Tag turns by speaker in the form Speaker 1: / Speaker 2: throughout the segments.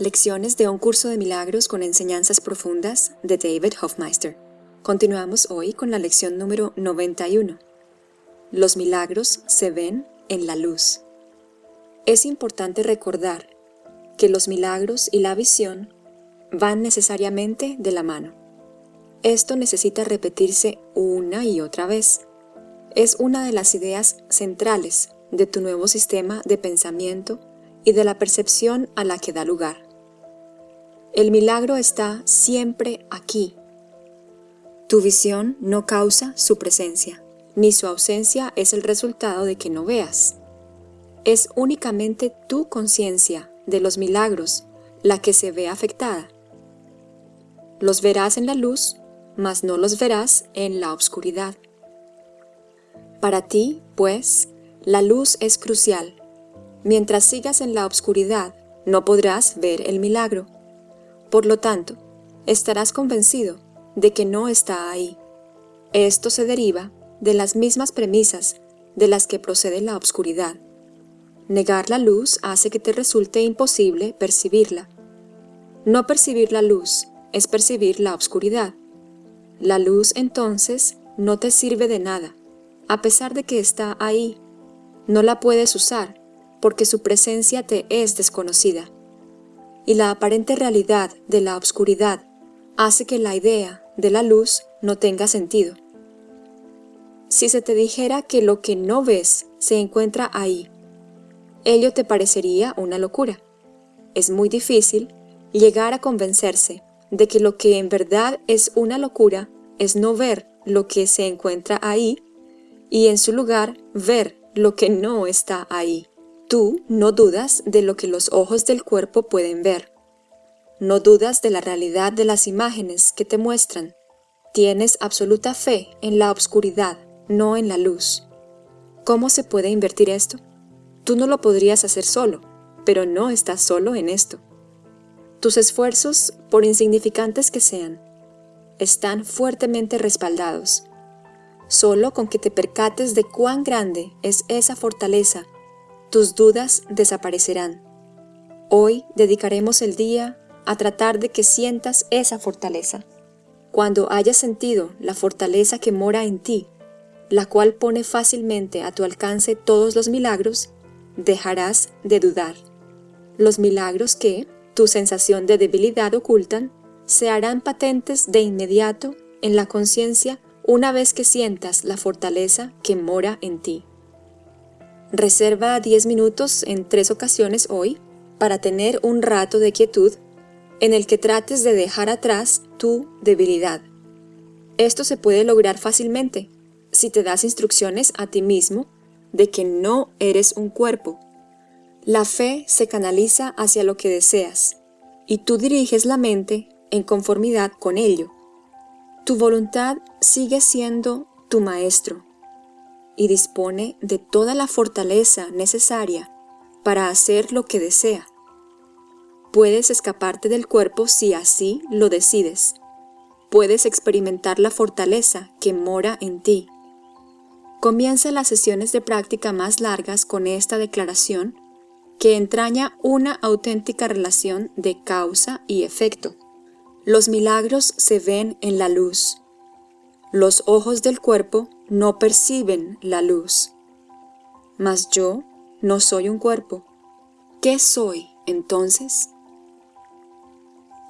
Speaker 1: Lecciones de un curso de milagros con enseñanzas profundas de David Hofmeister. Continuamos hoy con la lección número 91. Los milagros se ven en la luz. Es importante recordar que los milagros y la visión van necesariamente de la mano. Esto necesita repetirse una y otra vez. Es una de las ideas centrales de tu nuevo sistema de pensamiento y de la percepción a la que da lugar. El milagro está siempre aquí. Tu visión no causa su presencia, ni su ausencia es el resultado de que no veas. Es únicamente tu conciencia de los milagros la que se ve afectada. Los verás en la luz, mas no los verás en la oscuridad. Para ti, pues, la luz es crucial. Mientras sigas en la oscuridad, no podrás ver el milagro. Por lo tanto, estarás convencido de que no está ahí. Esto se deriva de las mismas premisas de las que procede la obscuridad. Negar la luz hace que te resulte imposible percibirla. No percibir la luz es percibir la obscuridad. La luz entonces no te sirve de nada, a pesar de que está ahí no la puedes usar porque su presencia te es desconocida. Y la aparente realidad de la obscuridad hace que la idea de la luz no tenga sentido. Si se te dijera que lo que no ves se encuentra ahí, ello te parecería una locura. Es muy difícil llegar a convencerse de que lo que en verdad es una locura es no ver lo que se encuentra ahí y en su lugar ver lo que no está ahí. Tú no dudas de lo que los ojos del cuerpo pueden ver. No dudas de la realidad de las imágenes que te muestran. Tienes absoluta fe en la obscuridad, no en la luz. ¿Cómo se puede invertir esto? Tú no lo podrías hacer solo, pero no estás solo en esto. Tus esfuerzos, por insignificantes que sean, están fuertemente respaldados Solo con que te percates de cuán grande es esa fortaleza, tus dudas desaparecerán. Hoy dedicaremos el día a tratar de que sientas esa fortaleza. Cuando hayas sentido la fortaleza que mora en ti, la cual pone fácilmente a tu alcance todos los milagros, dejarás de dudar. Los milagros que, tu sensación de debilidad ocultan, se harán patentes de inmediato en la conciencia una vez que sientas la fortaleza que mora en ti. Reserva 10 minutos en tres ocasiones hoy para tener un rato de quietud en el que trates de dejar atrás tu debilidad. Esto se puede lograr fácilmente si te das instrucciones a ti mismo de que no eres un cuerpo. La fe se canaliza hacia lo que deseas y tú diriges la mente en conformidad con ello. Tu voluntad sigue siendo tu maestro y dispone de toda la fortaleza necesaria para hacer lo que desea. Puedes escaparte del cuerpo si así lo decides. Puedes experimentar la fortaleza que mora en ti. Comienza las sesiones de práctica más largas con esta declaración que entraña una auténtica relación de causa y efecto. Los milagros se ven en la luz. Los ojos del cuerpo no perciben la luz. Mas yo no soy un cuerpo. ¿Qué soy entonces?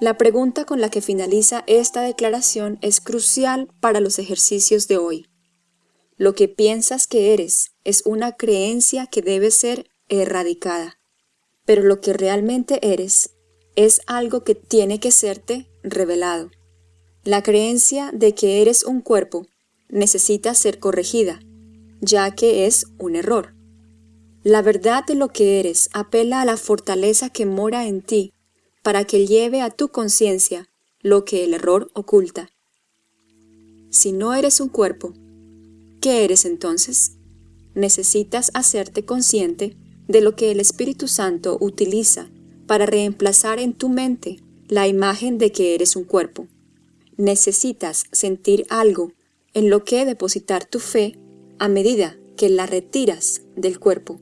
Speaker 1: La pregunta con la que finaliza esta declaración es crucial para los ejercicios de hoy. Lo que piensas que eres es una creencia que debe ser erradicada, pero lo que realmente eres es algo que tiene que serte revelado. La creencia de que eres un cuerpo necesita ser corregida, ya que es un error. La verdad de lo que eres apela a la fortaleza que mora en ti para que lleve a tu conciencia lo que el error oculta. Si no eres un cuerpo, ¿qué eres entonces? Necesitas hacerte consciente de lo que el Espíritu Santo utiliza para reemplazar en tu mente la imagen de que eres un cuerpo. Necesitas sentir algo en lo que depositar tu fe a medida que la retiras del cuerpo.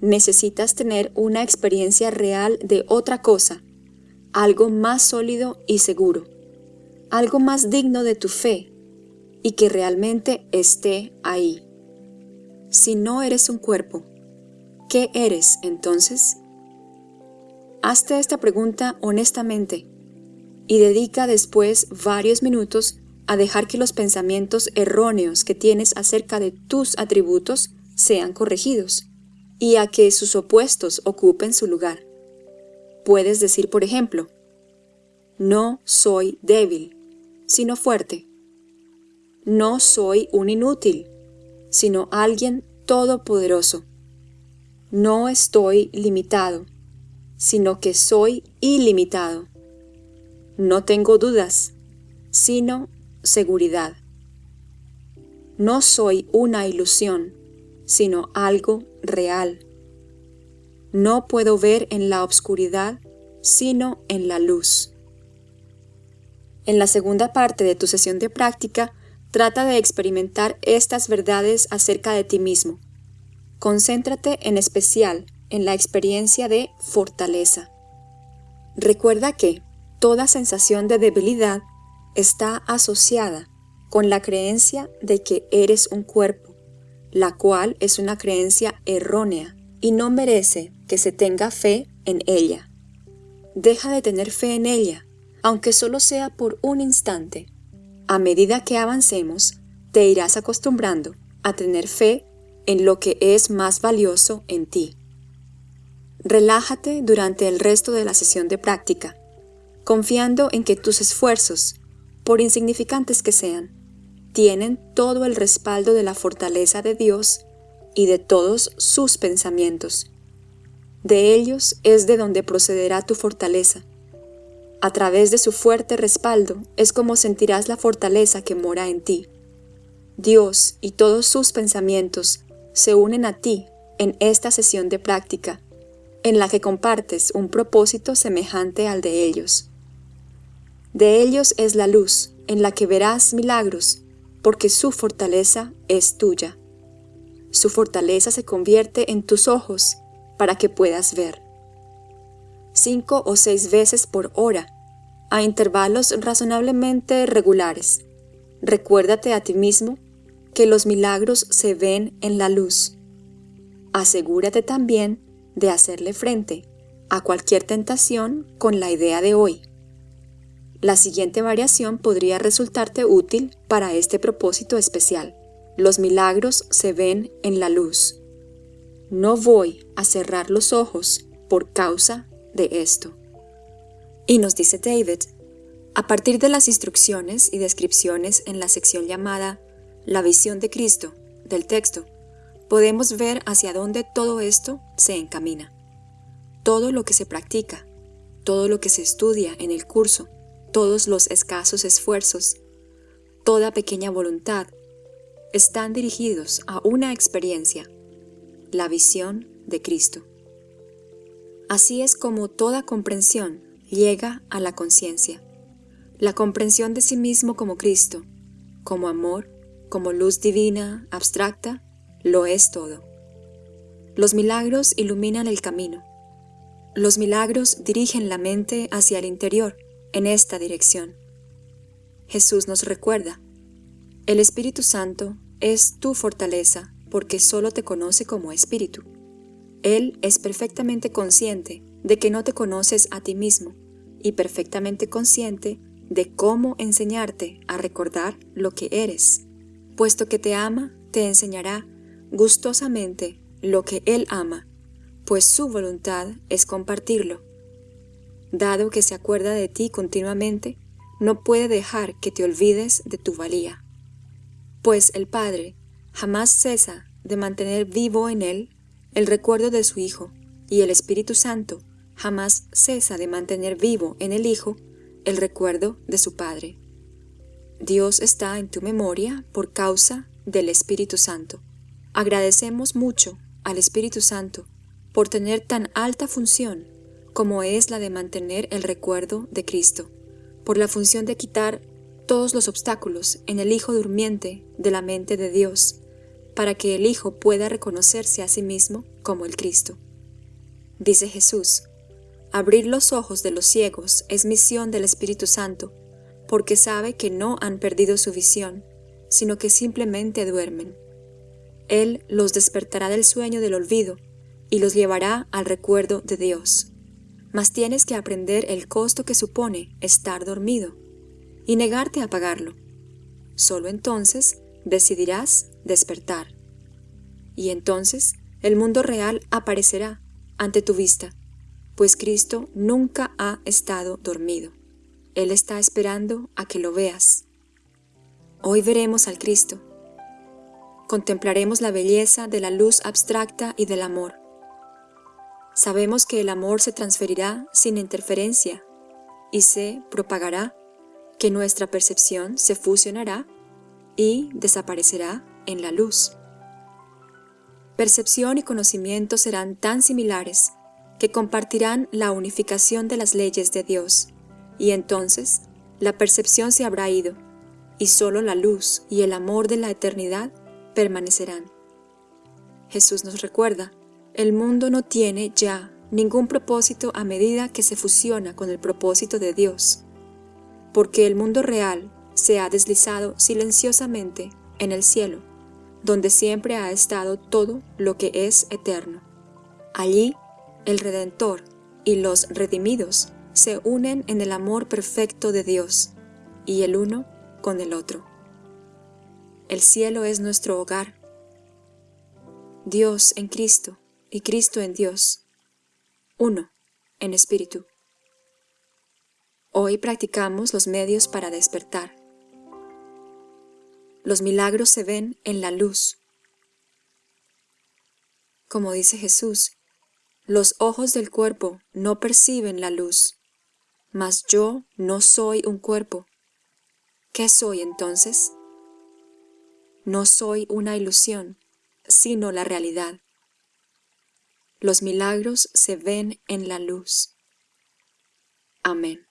Speaker 1: necesitas tener una experiencia real de otra cosa, algo más sólido y seguro, algo más digno de tu fe y que realmente esté ahí. Si no eres un cuerpo, ¿qué eres entonces? Hazte esta pregunta honestamente y dedica después varios minutos a dejar que los pensamientos erróneos que tienes acerca de tus atributos sean corregidos y a que sus opuestos ocupen su lugar. Puedes decir, por ejemplo, no soy débil, sino fuerte. No soy un inútil, sino alguien todopoderoso. No estoy limitado, sino que soy ilimitado. No tengo dudas, sino seguridad. No soy una ilusión, sino algo real. No puedo ver en la oscuridad, sino en la luz. En la segunda parte de tu sesión de práctica, trata de experimentar estas verdades acerca de ti mismo. Concéntrate en especial en la experiencia de fortaleza. Recuerda que toda sensación de debilidad está asociada con la creencia de que eres un cuerpo, la cual es una creencia errónea y no merece que se tenga fe en ella. Deja de tener fe en ella, aunque solo sea por un instante. A medida que avancemos, te irás acostumbrando a tener fe en lo que es más valioso en ti. Relájate durante el resto de la sesión de práctica, confiando en que tus esfuerzos, por insignificantes que sean, tienen todo el respaldo de la fortaleza de Dios y de todos sus pensamientos. De ellos es de donde procederá tu fortaleza. A través de su fuerte respaldo es como sentirás la fortaleza que mora en ti. Dios y todos sus pensamientos se unen a ti en esta sesión de práctica, en la que compartes un propósito semejante al de ellos. De ellos es la luz, en la que verás milagros porque su fortaleza es tuya. Su fortaleza se convierte en tus ojos para que puedas ver. Cinco o seis veces por hora, a intervalos razonablemente regulares. Recuérdate a ti mismo que los milagros se ven en la luz. Asegúrate también de hacerle frente a cualquier tentación con la idea de hoy. La siguiente variación podría resultarte útil para este propósito especial. Los milagros se ven en la luz. No voy a cerrar los ojos por causa de esto. Y nos dice David, a partir de las instrucciones y descripciones en la sección llamada La visión de Cristo del texto, podemos ver hacia dónde todo esto se encamina. Todo lo que se practica, todo lo que se estudia en el curso, todos los escasos esfuerzos, toda pequeña voluntad, están dirigidos a una experiencia, la visión de Cristo. Así es como toda comprensión llega a la conciencia, la comprensión de sí mismo como Cristo, como amor, como luz divina, abstracta, lo es todo. Los milagros iluminan el camino. Los milagros dirigen la mente hacia el interior, en esta dirección. Jesús nos recuerda, el Espíritu Santo es tu fortaleza porque solo te conoce como Espíritu. Él es perfectamente consciente de que no te conoces a ti mismo y perfectamente consciente de cómo enseñarte a recordar lo que eres. Puesto que te ama, te enseñará gustosamente lo que Él ama, pues su voluntad es compartirlo dado que se acuerda de ti continuamente, no puede dejar que te olvides de tu valía. Pues el Padre jamás cesa de mantener vivo en él el recuerdo de su Hijo, y el Espíritu Santo jamás cesa de mantener vivo en el Hijo el recuerdo de su Padre. Dios está en tu memoria por causa del Espíritu Santo. Agradecemos mucho al Espíritu Santo por tener tan alta función como es la de mantener el recuerdo de Cristo, por la función de quitar todos los obstáculos en el Hijo durmiente de la mente de Dios, para que el Hijo pueda reconocerse a sí mismo como el Cristo. Dice Jesús, abrir los ojos de los ciegos es misión del Espíritu Santo, porque sabe que no han perdido su visión, sino que simplemente duermen. Él los despertará del sueño del olvido y los llevará al recuerdo de Dios. Mas tienes que aprender el costo que supone estar dormido y negarte a pagarlo. Solo entonces decidirás despertar. Y entonces el mundo real aparecerá ante tu vista, pues Cristo nunca ha estado dormido. Él está esperando a que lo veas. Hoy veremos al Cristo. Contemplaremos la belleza de la luz abstracta y del amor. Sabemos que el amor se transferirá sin interferencia y se propagará, que nuestra percepción se fusionará y desaparecerá en la luz. Percepción y conocimiento serán tan similares que compartirán la unificación de las leyes de Dios, y entonces la percepción se habrá ido, y solo la luz y el amor de la eternidad permanecerán. Jesús nos recuerda, el mundo no tiene ya ningún propósito a medida que se fusiona con el propósito de Dios, porque el mundo real se ha deslizado silenciosamente en el cielo, donde siempre ha estado todo lo que es eterno. Allí, el Redentor y los redimidos se unen en el amor perfecto de Dios, y el uno con el otro. El cielo es nuestro hogar. Dios en Cristo y Cristo en Dios. Uno, en espíritu. Hoy practicamos los medios para despertar. Los milagros se ven en la luz. Como dice Jesús, los ojos del cuerpo no perciben la luz, mas yo no soy un cuerpo. ¿Qué soy entonces? No soy una ilusión, sino la realidad. Los milagros se ven en la luz. Amén.